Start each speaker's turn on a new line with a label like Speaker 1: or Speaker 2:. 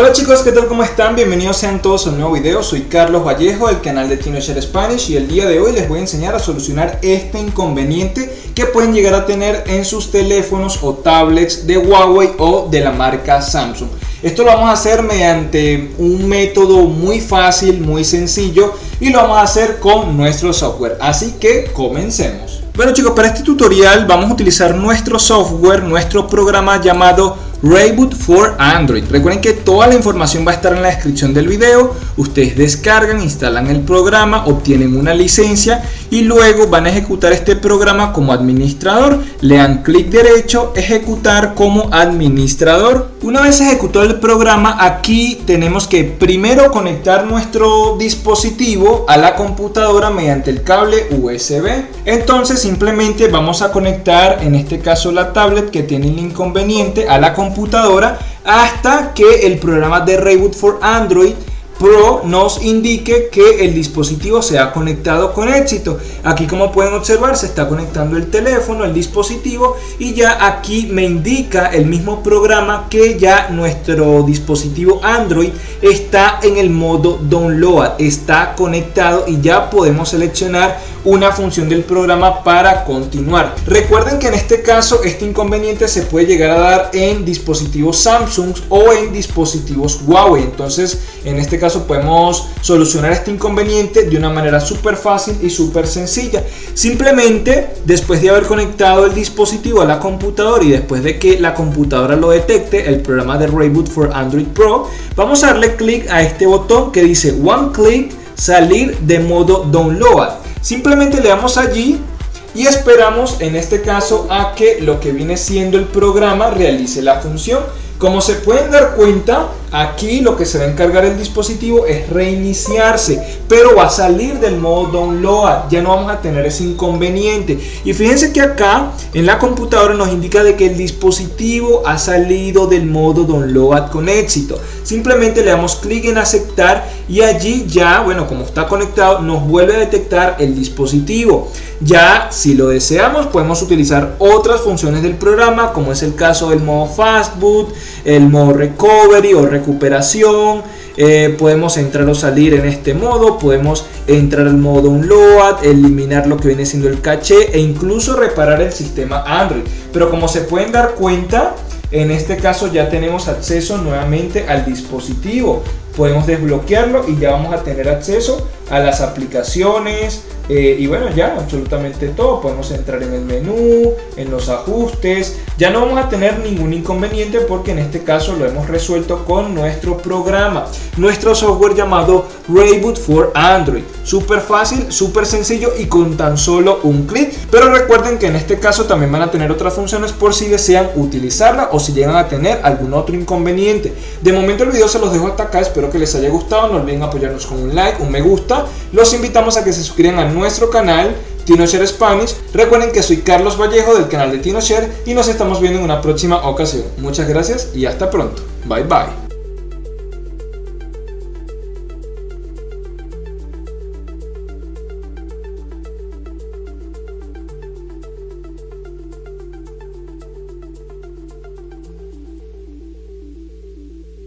Speaker 1: Hola chicos, ¿qué tal? ¿Cómo están? Bienvenidos sean todos a un nuevo video. Soy Carlos Vallejo del canal de TinoShare Spanish y el día de hoy les voy a enseñar a solucionar este inconveniente que pueden llegar a tener en sus teléfonos o tablets de Huawei o de la marca Samsung. Esto lo vamos a hacer mediante un método muy fácil, muy sencillo y lo vamos a hacer con nuestro software. Así que comencemos. Bueno chicos, para este tutorial vamos a utilizar nuestro software, nuestro programa llamado Rayboot for Android. Recuerden que toda la información va a estar en la descripción del video. Ustedes descargan, instalan el programa, obtienen una licencia y luego van a ejecutar este programa como administrador. Le dan clic derecho, ejecutar como administrador. Una vez ejecutado el programa, aquí tenemos que primero conectar nuestro dispositivo a la computadora mediante el cable USB. Entonces simplemente vamos a conectar, en este caso la tablet que tiene el inconveniente, a la computadora computadora hasta que el programa de Reboot for Android Pro nos indique que el dispositivo se ha conectado con éxito. Aquí como pueden observar se está conectando el teléfono, el dispositivo y ya aquí me indica el mismo programa que ya nuestro dispositivo Android está en el modo download, está conectado y ya podemos seleccionar una función del programa para continuar. Recuerden que en este caso este inconveniente se puede llegar a dar en dispositivos Samsung o en dispositivos Huawei. Entonces en este caso podemos solucionar este inconveniente de una manera súper fácil y súper sencilla. Simplemente después de haber conectado el dispositivo a la computadora y después de que la computadora lo detecte, el programa de Reboot for Android Pro, vamos a darle clic a este botón que dice One Click salir de modo download. Simplemente le damos allí y esperamos en este caso a que lo que viene siendo el programa realice la función. Como se pueden dar cuenta, aquí lo que se va a encargar el dispositivo es reiniciarse, pero va a salir del modo download, ya no vamos a tener ese inconveniente. Y fíjense que acá en la computadora nos indica de que el dispositivo ha salido del modo download con éxito. Simplemente le damos clic en aceptar y allí ya, bueno, como está conectado, nos vuelve a detectar el dispositivo. Ya si lo deseamos podemos utilizar otras funciones del programa como es el caso del modo fastboot, el modo recovery o recuperación. Eh, podemos entrar o salir en este modo, podemos entrar al modo download, eliminar lo que viene siendo el caché e incluso reparar el sistema Android. Pero como se pueden dar cuenta, en este caso ya tenemos acceso nuevamente al dispositivo. Podemos desbloquearlo y ya vamos a tener acceso a las aplicaciones, eh, y bueno, ya absolutamente todo. Podemos entrar en el menú, en los ajustes. Ya no vamos a tener ningún inconveniente porque en este caso lo hemos resuelto con nuestro programa. Nuestro software llamado Rayboot for Android. Súper fácil, súper sencillo y con tan solo un clic. Pero recuerden que en este caso también van a tener otras funciones por si desean utilizarla o si llegan a tener algún otro inconveniente. De momento el video se los dejo hasta acá. Que les haya gustado. No olviden apoyarnos con un like, un me gusta. Los invitamos a que se suscriban a nuestro canal TinoShare Spanish. Recuerden que soy Carlos Vallejo del canal de TinoShare y nos estamos viendo en una próxima ocasión. Muchas gracias y hasta pronto. Bye bye.